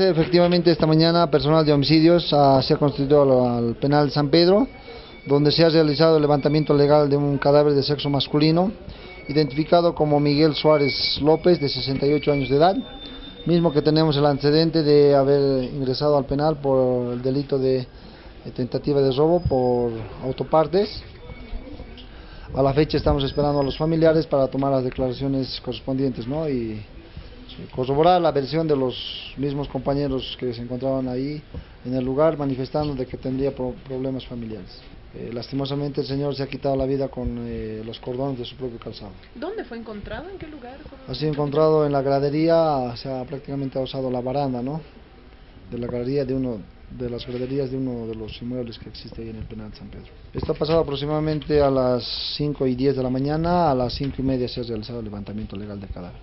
Efectivamente, esta mañana personal de homicidios ah, se ha constituido al, al penal San Pedro, donde se ha realizado el levantamiento legal de un cadáver de sexo masculino, identificado como Miguel Suárez López, de 68 años de edad, mismo que tenemos el antecedente de haber ingresado al penal por el delito de, de tentativa de robo por autopartes. A la fecha estamos esperando a los familiares para tomar las declaraciones correspondientes, ¿no? Y corroborar la versión de los mismos compañeros que se encontraban ahí en el lugar manifestando de que tendría pro- problemas familiares. Eh, lastimosamente el señor se ha quitado la vida con eh, los cordones de su propio calzado. ¿Dónde fue encontrado? ¿En qué lugar? Ha sido encontrado en la gradería, se ha prácticamente usado la baranda, ¿no? De la gradería de uno de las graderías de uno de los inmuebles que existe ahí en el penal San Pedro. Esto ha pasado aproximadamente a las 5 y 10 de la mañana, a las 5 y media se ha realizado el levantamiento legal del cadáver.